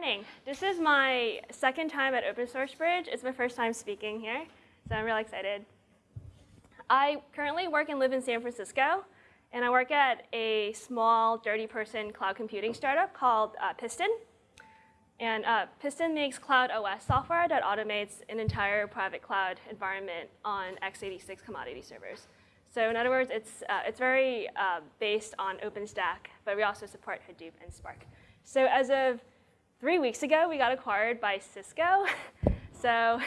morning. This is my second time at Open Source Bridge. It's my first time speaking here, so I'm really excited. I currently work and live in San Francisco, and I work at a small, dirty person cloud computing startup called uh, Piston. And uh, Piston makes Cloud OS software that automates an entire private cloud environment on x86 commodity servers. So in other words, it's, uh, it's very uh, based on OpenStack, but we also support Hadoop and Spark. So as of three weeks ago, we got acquired by Cisco. so,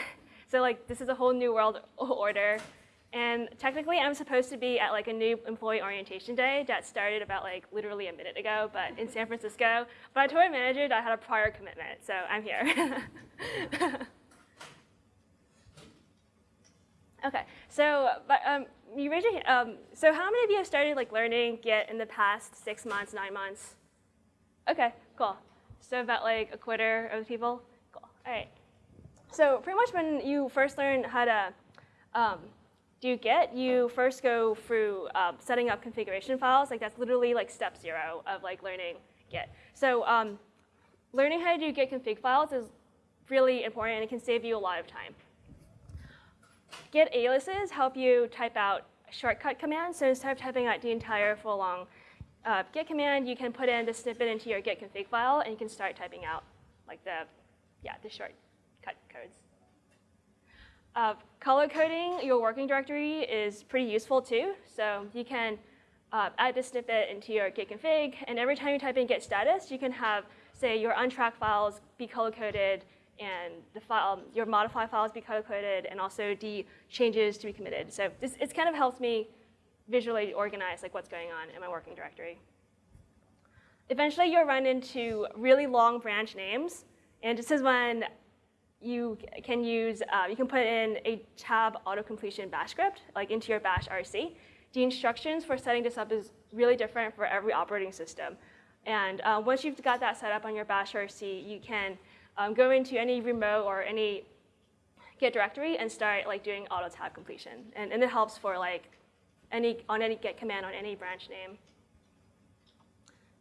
so like this is a whole new world order. And technically, I'm supposed to be at like a new employee orientation day that started about like literally a minute ago, but in San Francisco. But I told my manager that I had a prior commitment, so I'm here. okay, so but, um, you raise your hand. Um, so how many of you have started like learning Git in the past six months, nine months? Okay, cool. So about like a quarter of the people? Cool, all right. So pretty much when you first learn how to um, do Git, you first go through um, setting up configuration files. Like that's literally like step zero of like learning Git. So um, learning how to do Git config files is really important and it can save you a lot of time. Git aliases help you type out shortcut commands. So instead of typing out the entire full long uh, git command, you can put in the snippet into your git config file, and you can start typing out like the, yeah, the shortcut codes. Uh, color coding your working directory is pretty useful too. So you can uh, add the snippet into your git config, and every time you type in git status, you can have, say, your untracked files be color coded, and the file, your modify files be color coded, and also the changes to be committed. So this, it kind of helps me visually organize like what's going on in my working directory. Eventually, you'll run into really long branch names, and this is when you can use, uh, you can put in a tab auto-completion bash script, like into your bash RC. The instructions for setting this up is really different for every operating system. And uh, once you've got that set up on your bash RC, you can um, go into any remote or any Git directory and start like doing auto tab completion. And, and it helps for like any, on any Git command on any branch name.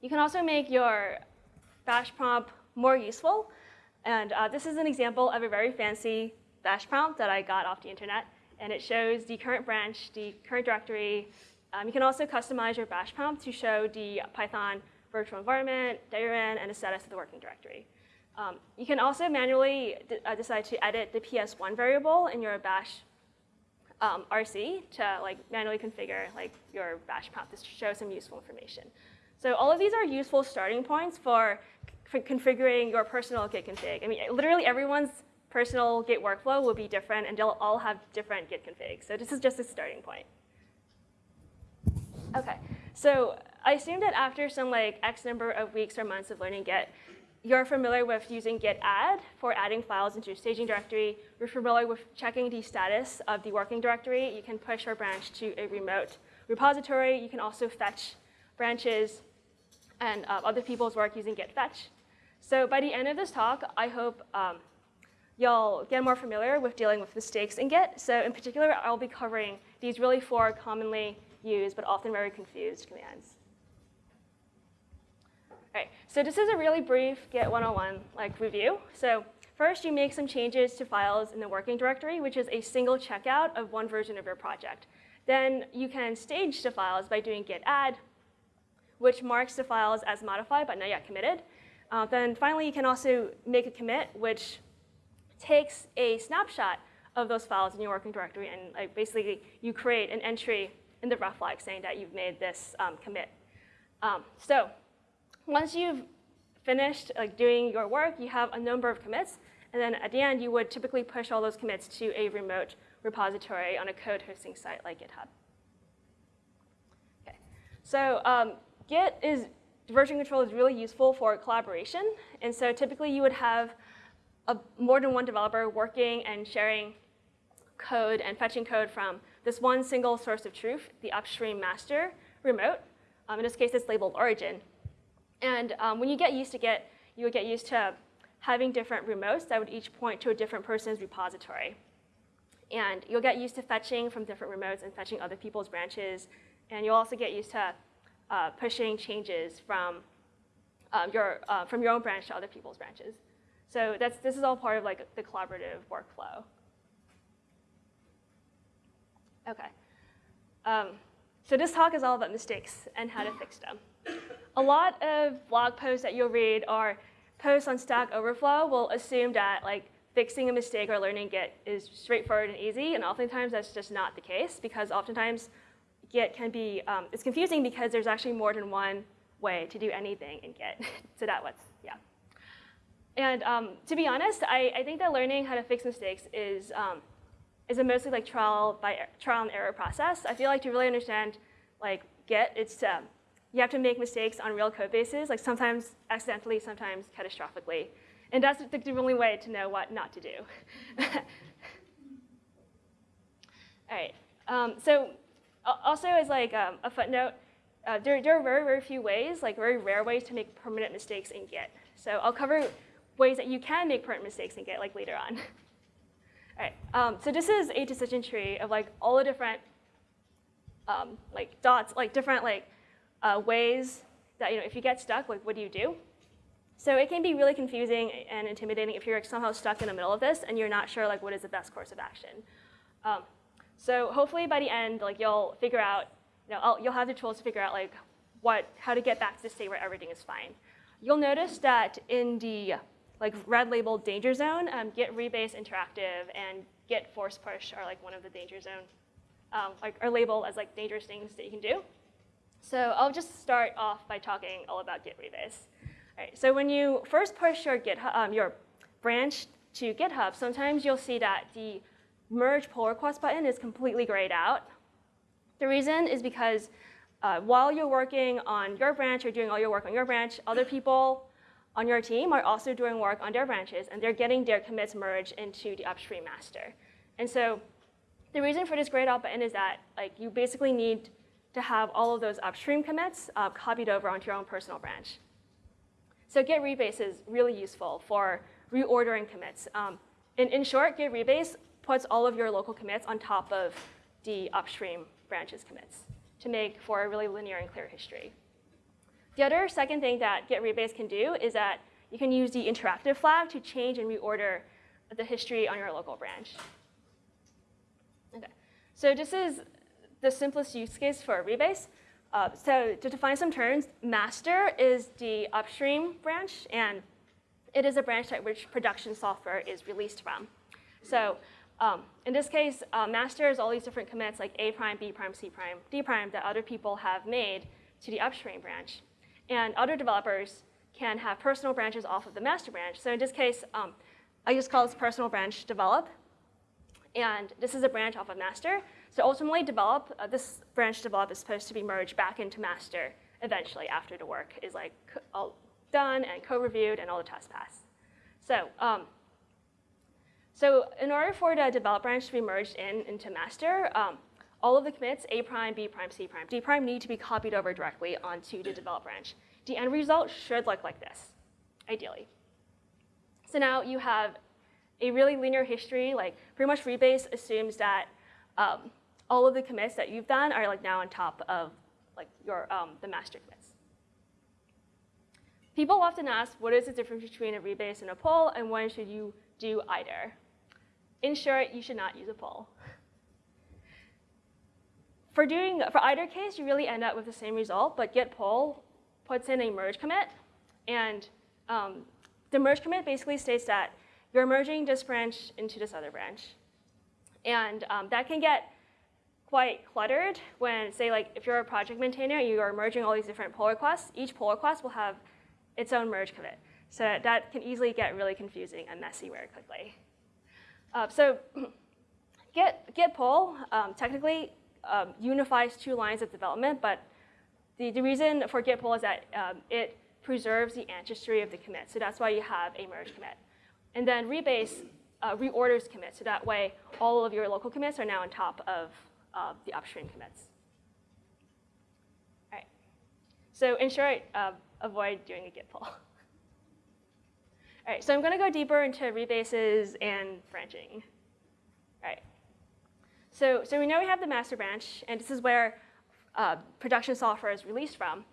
You can also make your bash prompt more useful. And uh, this is an example of a very fancy bash prompt that I got off the internet. And it shows the current branch, the current directory. Um, you can also customize your bash prompt to show the Python virtual environment, diagram, and the status of the working directory. Um, you can also manually uh, decide to edit the PS1 variable in your bash um, RC to like manually configure like your bash prompt to show some useful information. So all of these are useful starting points for, for configuring your personal Git config. I mean, literally everyone's personal Git workflow will be different, and they'll all have different Git configs. So this is just a starting point. Okay, so I assume that after some like X number of weeks or months of learning Git, you're familiar with using git add for adding files into your staging directory. You're familiar with checking the status of the working directory. You can push your branch to a remote repository. You can also fetch branches and uh, other people's work using git fetch. So by the end of this talk, I hope um, you'll get more familiar with dealing with mistakes in Git. So in particular, I'll be covering these really four commonly used but often very confused commands. So this is a really brief Git 101 like review. So first, you make some changes to files in the working directory, which is a single checkout of one version of your project. Then you can stage the files by doing git add, which marks the files as modified but not yet committed. Uh, then finally, you can also make a commit, which takes a snapshot of those files in your working directory, and like, basically you create an entry in the reflog saying that you've made this um, commit. Um, so once you've finished like, doing your work, you have a number of commits. And then at the end, you would typically push all those commits to a remote repository on a code hosting site like GitHub. Okay. So um, Git is, version control is really useful for collaboration. And so typically you would have a, more than one developer working and sharing code and fetching code from this one single source of truth, the upstream master remote. Um, in this case, it's labeled origin. And um, when you get used to Git, you would get used to having different remotes that would each point to a different person's repository. And you'll get used to fetching from different remotes and fetching other people's branches. And you'll also get used to uh, pushing changes from um, your, uh, from your own branch to other people's branches. So that's, this is all part of like the collaborative workflow. Okay. Um, so this talk is all about mistakes and how to fix them. A lot of blog posts that you'll read or posts on Stack Overflow will assume that like fixing a mistake or learning Git is straightforward and easy, and oftentimes that's just not the case because oftentimes Git can be, um, it's confusing because there's actually more than one way to do anything in Git. so that was, yeah. And um, to be honest, I, I, think that learning how to fix mistakes is, um, is a mostly like trial by trial and error process. I feel like to really understand like Git, it's um, you have to make mistakes on real code bases, like sometimes accidentally, sometimes catastrophically. And that's the only way to know what not to do. All right. Um, so also as like um, a footnote, uh, there, there are very, very few ways, like very rare ways to make permanent mistakes in Git. So I'll cover ways that you can make permanent mistakes in Git like later on. all right. Um, so this is a decision tree of like all the different um, like dots, like different like uh, ways that you know if you get stuck, like what do you do? So it can be really confusing and intimidating if you're somehow stuck in the middle of this and you're not sure like what is the best course of action. Um, so hopefully by the end, like you'll figure out, you know, I'll, you'll have the tools to figure out like what, how to get back to the state where everything is fine. You'll notice that in the like red labeled danger zone, um, Git rebase interactive and Git force push are like one of the danger zone, um, like are labeled as like dangerous things that you can do. So I'll just start off by talking all about Git rebase. Right, so when you first push your, GitHub, um, your branch to GitHub, sometimes you'll see that the merge pull request button is completely grayed out. The reason is because uh, while you're working on your branch or doing all your work on your branch, other people on your team are also doing work on their branches, and they're getting their commits merged into the upstream master. And so the reason for this grayed out button is that like you basically need to have all of those upstream commits uh, copied over onto your own personal branch. So Git rebase is really useful for reordering commits. Um, in, in short, Git rebase puts all of your local commits on top of the upstream branches commits to make for a really linear and clear history. The other second thing that Git rebase can do is that you can use the interactive flag to change and reorder the history on your local branch. Okay, so this is the simplest use case for a rebase. Uh, so to define some terms, master is the upstream branch, and it is a branch at which production software is released from. So um, in this case, uh, master is all these different commits like A prime, B prime, C prime, D prime that other people have made to the upstream branch. And other developers can have personal branches off of the master branch. So in this case, um, I just call this personal branch develop. And this is a branch off of master. So ultimately, develop uh, this branch develop is supposed to be merged back into master eventually after the work is like all done and co-reviewed and all the tests pass. So, um, so in order for the develop branch to be merged in into master, um, all of the commits, A prime, B prime, C prime, D prime need to be copied over directly onto the develop branch. The end result should look like this, ideally. So now you have a really linear history, like pretty much rebase assumes that um, all of the commits that you've done are like now on top of like your um, the master commits. People often ask, what is the difference between a rebase and a pull, and when should you do either? In short, you should not use a pull. For doing for either case, you really end up with the same result, but git pull puts in a merge commit, and um, the merge commit basically states that you're merging this branch into this other branch. And um, that can get quite cluttered when, say, like if you're a project maintainer, you are merging all these different pull requests. Each pull request will have its own merge commit. So that can easily get really confusing and messy very quickly. Uh, so Git, Git pull um, technically um, unifies two lines of development, but the, the reason for Git pull is that um, it preserves the ancestry of the commit. So that's why you have a merge commit. And then rebase uh, reorders commit, so that way all of your local commits are now on top of uh, the upstream commits. All right. So in short, uh, avoid doing a git pull. All right, so I'm going to go deeper into rebases and branching. All right. So, so we know we have the master branch, and this is where uh, production software is released from.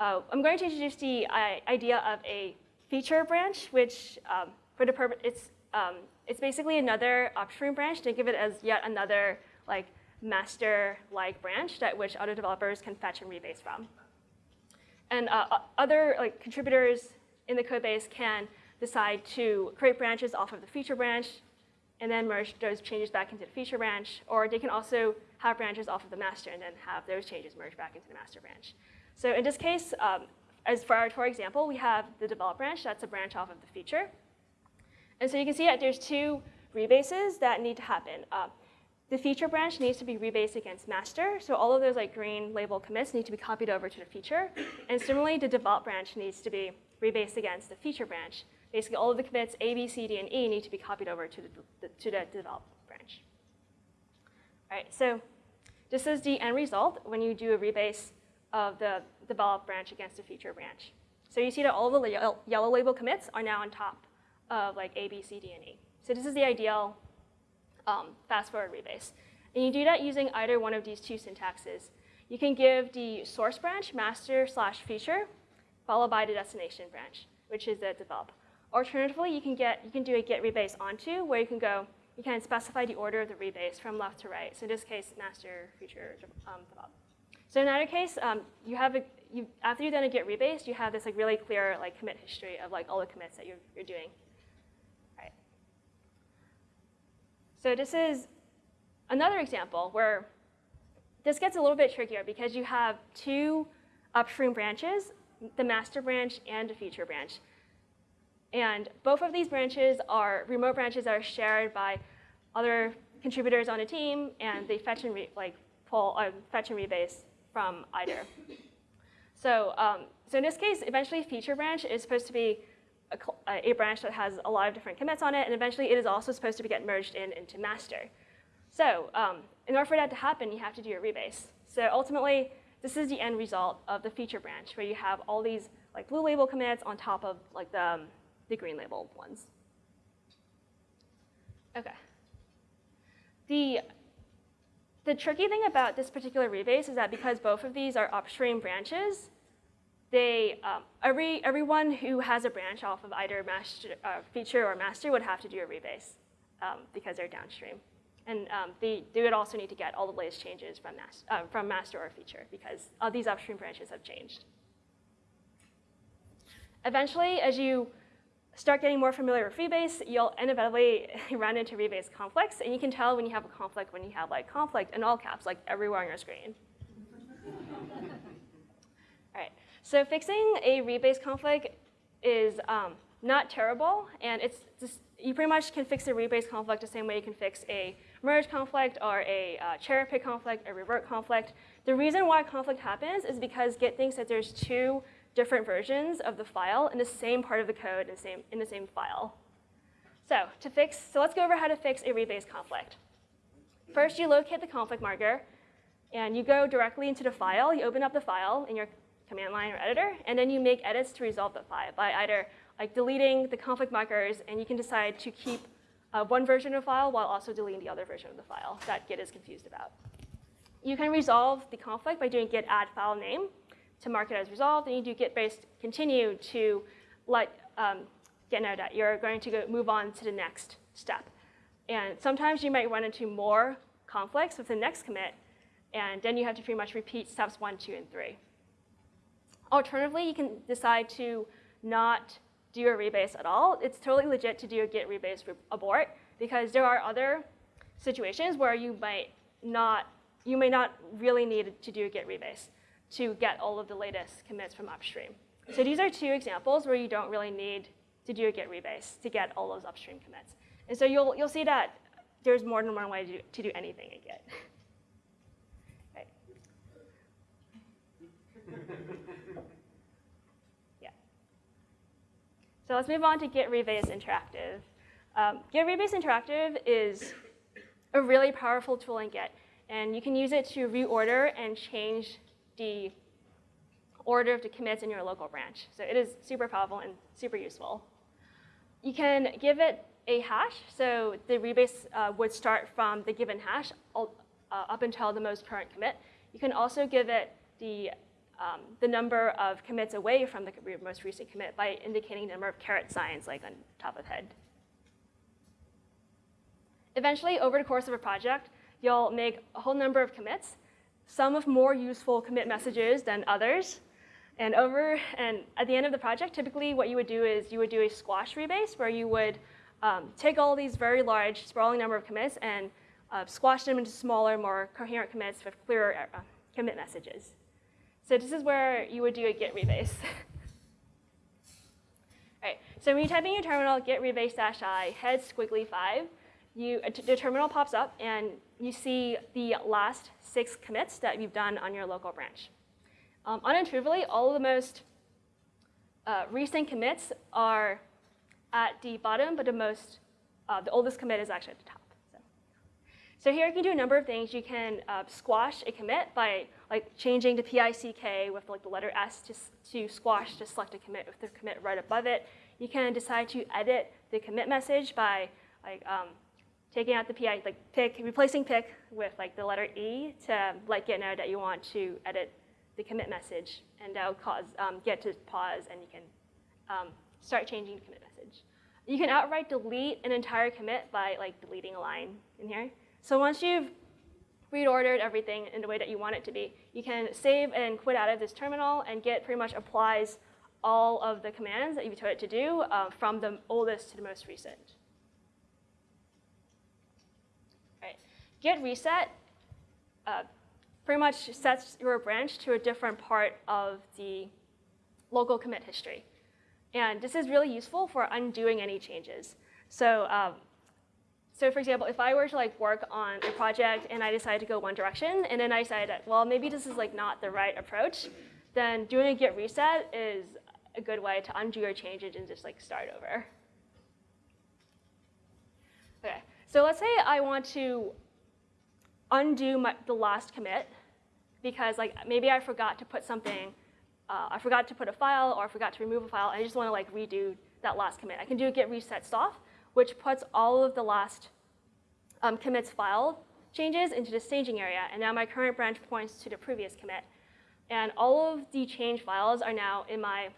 uh, I'm going to introduce the uh, idea of a feature branch, which um, for the purpose, it's, um, it's basically another upstream branch. Think of it as yet another like master-like branch that which other developers can fetch and rebase from. And uh, other like contributors in the code base can decide to create branches off of the feature branch and then merge those changes back into the feature branch, or they can also have branches off of the master and then have those changes merge back into the master branch. So in this case, um, as for our, for example, we have the develop branch. That's a branch off of the feature. And so you can see that there's two rebases that need to happen. Uh, the feature branch needs to be rebased against master. So all of those like green label commits need to be copied over to the feature. And similarly, the develop branch needs to be rebased against the feature branch. Basically, all of the commits A, B, C, D, and E need to be copied over to the, to the develop branch. All right, so this is the end result when you do a rebase of the develop branch against the feature branch. So you see that all the yellow label commits are now on top of like A, B, C, D, and E. So this is the ideal um, fast forward rebase. And you do that using either one of these two syntaxes. You can give the source branch master slash feature, followed by the destination branch, which is the develop. Alternatively, you can get you can do a git rebase onto, where you can go, you can specify the order of the rebase from left to right. So in this case, master, feature, um, develop. So in either case, um, you have a, you, after you've done a git rebase, you have this like really clear like commit history of like all the commits that you're, you're doing. So this is another example where this gets a little bit trickier because you have two upstream branches, the master branch and the feature branch. And both of these branches are remote branches that are shared by other contributors on a team, and they fetch and like pull uh, fetch and rebase from either. So, um, so in this case, eventually feature branch is supposed to be a, a, branch that has a lot of different commits on it, and eventually it is also supposed to get merged in into master. So um, in order for that to happen, you have to do a rebase. So ultimately, this is the end result of the feature branch, where you have all these like blue label commits on top of like the, um, the green label ones. Okay. The, the tricky thing about this particular rebase is that because both of these are upstream branches, they, um, every, everyone who has a branch off of either master, uh, feature or master would have to do a rebase um, because they're downstream. And um, they, they would also need to get all the latest changes from, mas uh, from master or feature because all these upstream branches have changed. Eventually, as you start getting more familiar with rebase, you'll inevitably run into rebase conflicts. And you can tell when you have a conflict when you have like conflict in all caps, like everywhere on your screen. all right. So fixing a rebase conflict is um, not terrible, and it's just, you pretty much can fix a rebase conflict the same way you can fix a merge conflict or a uh, cherry pick conflict, a revert conflict. The reason why conflict happens is because Git thinks that there's two different versions of the file in the same part of the code in the same, in the same file. So to fix, so let's go over how to fix a rebase conflict. First, you locate the conflict marker, and you go directly into the file. You open up the file in your command line or editor, and then you make edits to resolve the file by either like deleting the conflict markers, and you can decide to keep uh, one version of the file while also deleting the other version of the file that Git is confused about. You can resolve the conflict by doing git add file name to mark it as resolved, and you do git based continue to let um, Git know that you're going to go move on to the next step. And sometimes you might run into more conflicts with the next commit, and then you have to pretty much repeat steps one, two, and three. Alternatively, you can decide to not do a rebase at all. It's totally legit to do a git rebase abort because there are other situations where you might not, you may not really need to do a git rebase to get all of the latest commits from upstream. So these are two examples where you don't really need to do a git rebase to get all those upstream commits. And so you'll, you'll see that there's more than one way to do, to do anything in Git. So let's move on to Git Rebase Interactive. Um, Git Rebase Interactive is a really powerful tool in Git, and you can use it to reorder and change the order of the commits in your local branch. So it is super powerful and super useful. You can give it a hash, so the rebase uh, would start from the given hash all, uh, up until the most current commit. You can also give it the um, the number of commits away from the most recent commit by indicating the number of caret signs like on top of head. Eventually, over the course of a project, you'll make a whole number of commits, some of more useful commit messages than others. And over and at the end of the project, typically what you would do is you would do a squash rebase where you would um, take all these very large, sprawling number of commits and uh, squash them into smaller, more coherent commits with clearer uh, commit messages. So this is where you would do a git rebase. All right, so when you type in your terminal, git rebase dash i, head squiggly 5, you, the terminal pops up and you see the last six commits that you've done on your local branch. Um, unintuitively, all of the most uh, recent commits are at the bottom, but the most, uh, the oldest commit is actually at the top. So, here you can do a number of things. You can uh, squash a commit by like changing to PICK with like the letter S to, to squash to select a commit with the commit right above it. You can decide to edit the commit message by like um, taking out the PI, like pick, replacing pick with like the letter E to let Git know that you want to edit the commit message, and that'll cause um, Git to pause, and you can um, start changing the commit message. You can outright delete an entire commit by like deleting a line in here. So once you've reordered everything in the way that you want it to be, you can save and quit out of this terminal, and Git pretty much applies all of the commands that you told it to do uh, from the oldest to the most recent. Git reset uh, pretty much sets your branch to a different part of the local commit history. And this is really useful for undoing any changes. So, um, so for example, if I were to like work on a project and I decided to go one direction, and then I decided, well, maybe this is like not the right approach, then doing a git reset is a good way to undo your changes and just like start over. Okay, so let's say I want to undo my, the last commit because like maybe I forgot to put something, uh, I forgot to put a file or I forgot to remove a file. I just want to like redo that last commit. I can do a git reset soft, which puts all of the last um, commits file changes into the staging area. And now my current branch points to the previous commit. And all of the change files are now in my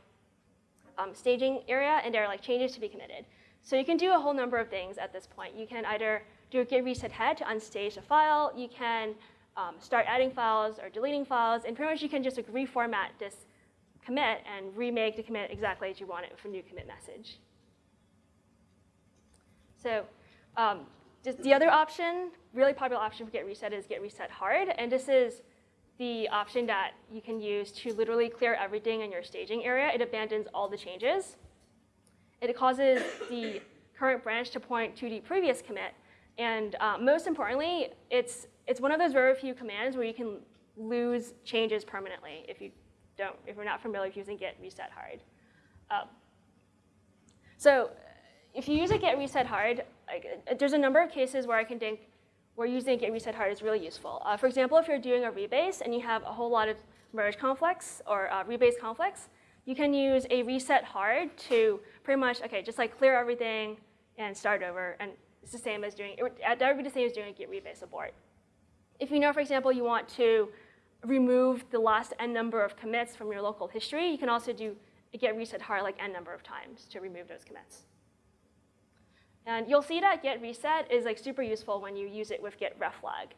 um, staging area, and they're like changes to be committed. So you can do a whole number of things at this point. You can either do a git reset head to unstage a file. You can um, start adding files or deleting files, and pretty much you can just like, reformat this commit and remake the commit exactly as you want it with a new commit message. So um, the other option, really popular option for git reset is git reset hard, and this is the option that you can use to literally clear everything in your staging area. It abandons all the changes. It causes the current branch to point to the previous commit, and uh, most importantly, it's, it's one of those very few commands where you can lose changes permanently if you don't, if you're not familiar with using git reset hard. Um, so if you use a git reset hard, like, uh, there's a number of cases where I can think where using a git reset hard is really useful. Uh, for example, if you're doing a rebase and you have a whole lot of merge conflicts or uh, rebase conflicts, you can use a reset hard to pretty much, okay, just like clear everything and start over. And it's the same as doing, that would be the same as doing a git rebase abort. If you know, for example, you want to remove the last n number of commits from your local history, you can also do a git reset hard like n number of times to remove those commits. And you'll see that git reset is like super useful when you use it with git reflog.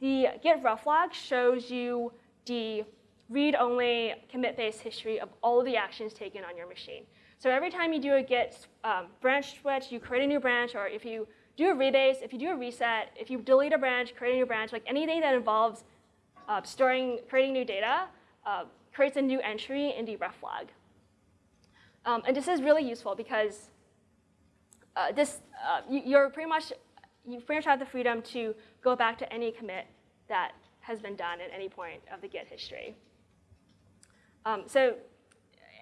The git reflog shows you the read-only commit-based history of all of the actions taken on your machine. So every time you do a git um, branch switch, you create a new branch, or if you do a rebase, if you do a reset, if you delete a branch, create a new branch, like anything that involves uh, storing, creating new data, uh, creates a new entry in the reflog. Um, and this is really useful because uh, this, uh, you, are pretty much, you pretty much have the freedom to go back to any commit that has been done at any point of the Git history. Um, so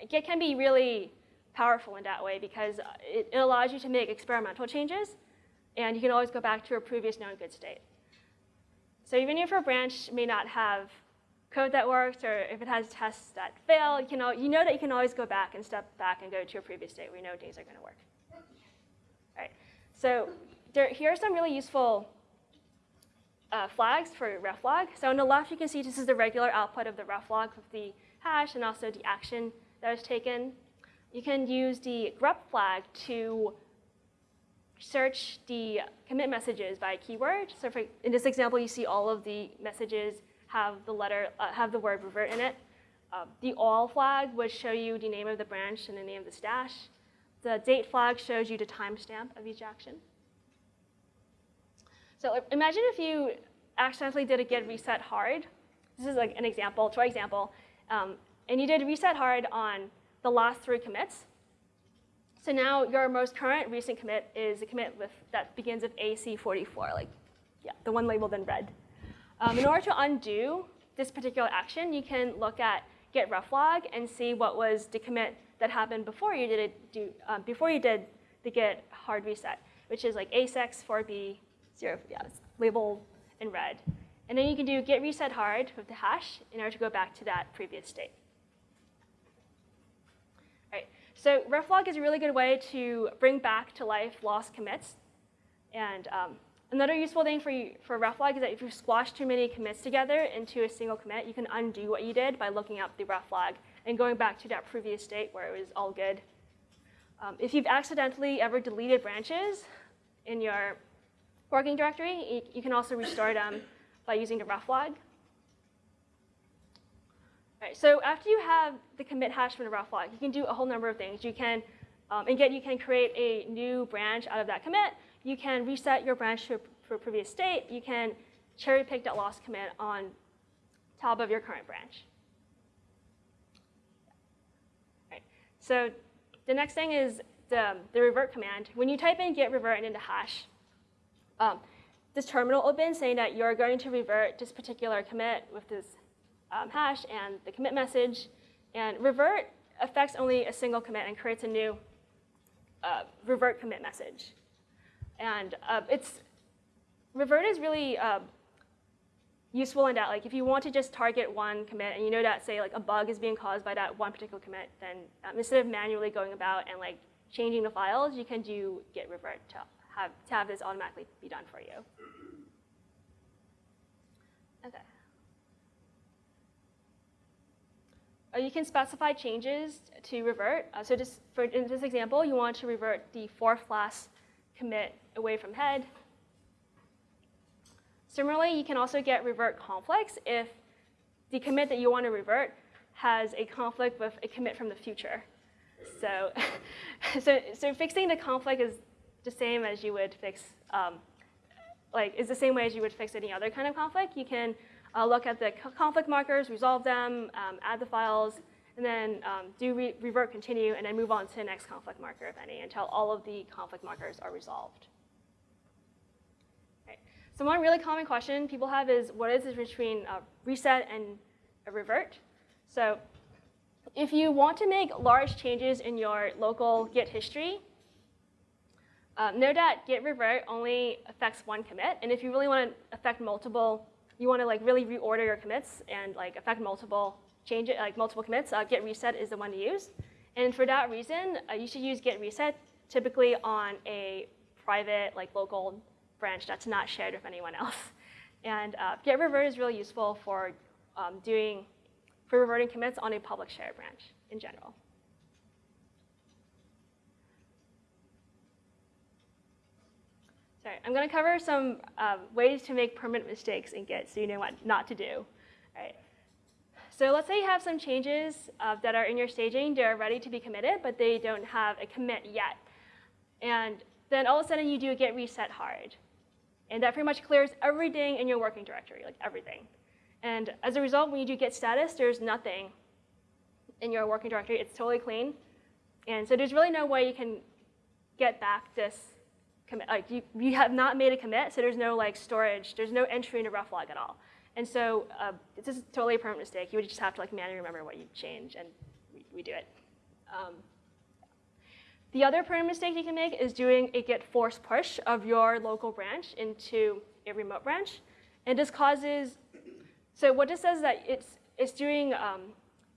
Git can be really powerful in that way because it, it allows you to make experimental changes and you can always go back to a previous known good state. So even if your branch may not have code that works, or if it has tests that fail, you, know, you know that you can always go back and step back and go to a previous state where you know things are going to work. So there, here are some really useful uh, flags for reflog. So on the left, you can see this is the regular output of the reflog with the hash and also the action that was taken. You can use the grep flag to search the commit messages by keyword. So for, in this example, you see all of the messages have the letter, uh, have the word revert in it. Uh, the all flag would show you the name of the branch and the name of the stash. The date flag shows you the timestamp of each action. So imagine if you accidentally did a git reset hard. This is like an example, try example. Um, and you did reset hard on the last three commits. So now your most current recent commit is a commit with, that begins with AC44, like yeah, the one labeled in red. Um, in order to undo this particular action, you can look at git reflog and see what was the commit that happened before you did it, do, um, before you did the git hard reset, which is like A6 4B0, yeah, it's labeled in red. And then you can do git reset hard with the hash in order to go back to that previous state. All right, so reflog is a really good way to bring back to life lost commits. And um, another useful thing for, you, for reflog is that if you squash too many commits together into a single commit, you can undo what you did by looking up the reflog and going back to that previous state where it was all good. Um, if you've accidentally ever deleted branches in your working directory. You, can also restore them by using the reflog. Right, so after you have the commit hash from the reflog, you can do a whole number of things. You can, um, again, you can create a new branch out of that commit. You can reset your branch to a previous state. You can cherry pick that lost commit on top of your current branch. Right. So the next thing is the, the revert command. When you type in git revert and into hash, um, this terminal opens saying that you're going to revert this particular commit with this um, hash and the commit message. And revert affects only a single commit and creates a new uh, revert commit message. And uh, it's revert is really uh, useful in that like if you want to just target one commit and you know that say like a bug is being caused by that one particular commit, then um, instead of manually going about and like changing the files, you can do git revert to have, to have this automatically be done for you. Okay. Uh, you can specify changes to revert. Uh, so just for in this example, you want to revert the fourth class commit away from head. Similarly, you can also get revert conflicts if the commit that you want to revert has a conflict with a commit from the future. So, so, so fixing the conflict is the same as you would fix, um, like, is the same way as you would fix any other kind of conflict. You can uh, look at the conflict markers, resolve them, um, add the files, and then um, do re revert continue, and then move on to the next conflict marker, if any, until all of the conflict markers are resolved. So one really common question people have is, what is the difference between a reset and a revert? So if you want to make large changes in your local Git history, um, know that git revert only affects one commit, and if you really want to affect multiple, you want to like really reorder your commits and like affect multiple change it, like multiple commits, uh, git reset is the one to use. And for that reason, uh, you should use git reset typically on a private, like local branch that's not shared with anyone else. And uh, git revert is really useful for um, doing, for reverting commits on a public shared branch in general. Sorry, I'm going to cover some um, ways to make permanent mistakes in Git so you know what not to do. All right. So let's say you have some changes uh, that are in your staging. They're ready to be committed, but they don't have a commit yet. And then all of a sudden you do a git reset hard. And that pretty much clears everything in your working directory, like everything. And as a result, when you do git status, there's nothing in your working directory. It's totally clean. And so there's really no way you can get back this commit, like you, you have not made a commit, so there's no like storage, there's no entry in into reflog at all. And so uh, this is totally a permanent mistake. You would just have to like manually remember what you change, and we, we do it. Um, the other permanent mistake you can make is doing a git force push of your local branch into a remote branch. And this causes, so what this says is that it's, it's doing, um,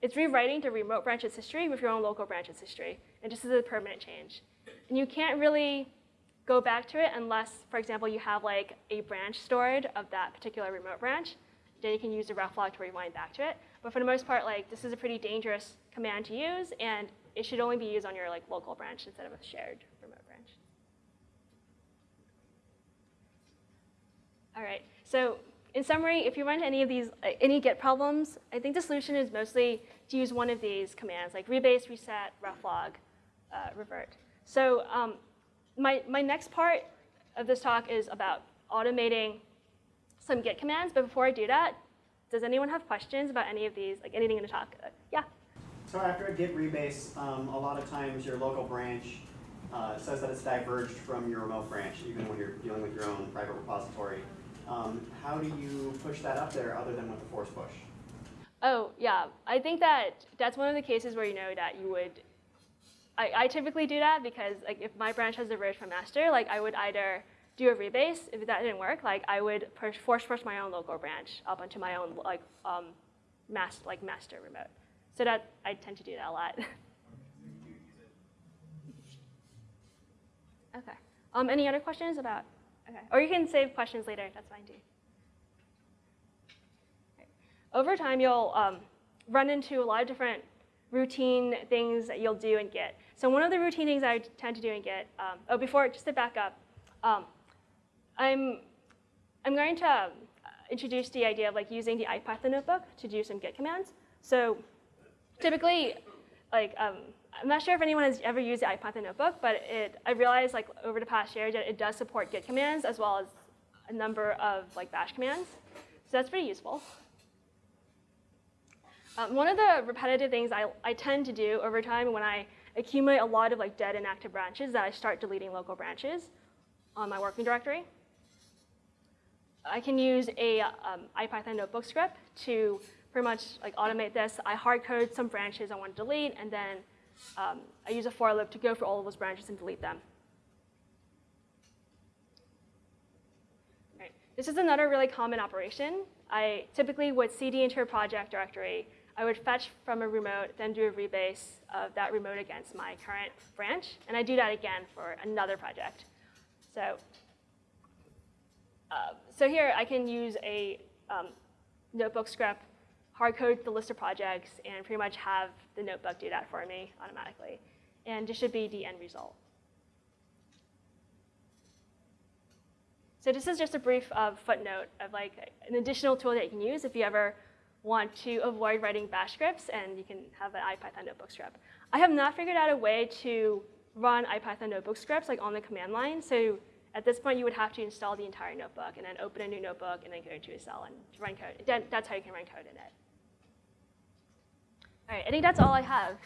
it's rewriting the remote branch's history with your own local branch's history. And this is a permanent change. And you can't really go back to it unless, for example, you have like a branch stored of that particular remote branch. Then you can use the reflog to rewind back to it. But for the most part, like this is a pretty dangerous command to use, and it should only be used on your like local branch instead of a shared remote branch. All right, so in summary, if you run into any of these, uh, any Git problems, I think the solution is mostly to use one of these commands, like rebase, reset, reflog, uh, revert. So um, my, my next part of this talk is about automating some Git commands, but before I do that, does anyone have questions about any of these, like anything in the talk? Uh, yeah? So after a git rebase, um, a lot of times your local branch uh, says that it's diverged from your remote branch, even when you're dealing with your own private repository. Um, how do you push that up there other than with the force push? Oh, yeah. I think that that's one of the cases where you know that you would, I, I typically do that because like if my branch has diverged from master, like I would either do a rebase, if that didn't work, like I would push, force push my own local branch up onto my own like um, master, like master remote. So that, I tend to do that a lot. okay. Um, any other questions about, okay. Or you can save questions later, that's fine too. Over time, you'll um, run into a lot of different routine things that you'll do in Git. So one of the routine things I tend to do in Git, um, oh, before, just to back up, um, I'm, I'm going to uh, introduce the idea of like using the IPython notebook to do some Git commands. So typically, like, um, I'm not sure if anyone has ever used the IPython notebook, but it, I realized like over the past year that it does support Git commands as well as a number of like bash commands. So that's pretty useful. Um, one of the repetitive things I, I tend to do over time when I accumulate a lot of like dead and active branches that I start deleting local branches on my working directory. I can use a um, IPython notebook script to pretty much like automate this. I hard code some branches I want to delete, and then um, I use a for loop to go through all of those branches and delete them. Right. This is another really common operation. I typically would cd into a project directory. I would fetch from a remote, then do a rebase of that remote against my current branch, and I do that again for another project. So, uh, so here I can use a um, notebook script hard code the list of projects and pretty much have the notebook do that for me automatically. And this should be the end result. So this is just a brief uh, footnote of like an additional tool that you can use if you ever want to avoid writing bash scripts and you can have an IPython notebook script. I have not figured out a way to run IPython notebook scripts like on the command line. So at this point, you would have to install the entire notebook and then open a new notebook and then go into a cell and run code. That's how you can run code in it. All right, I think that's all I have.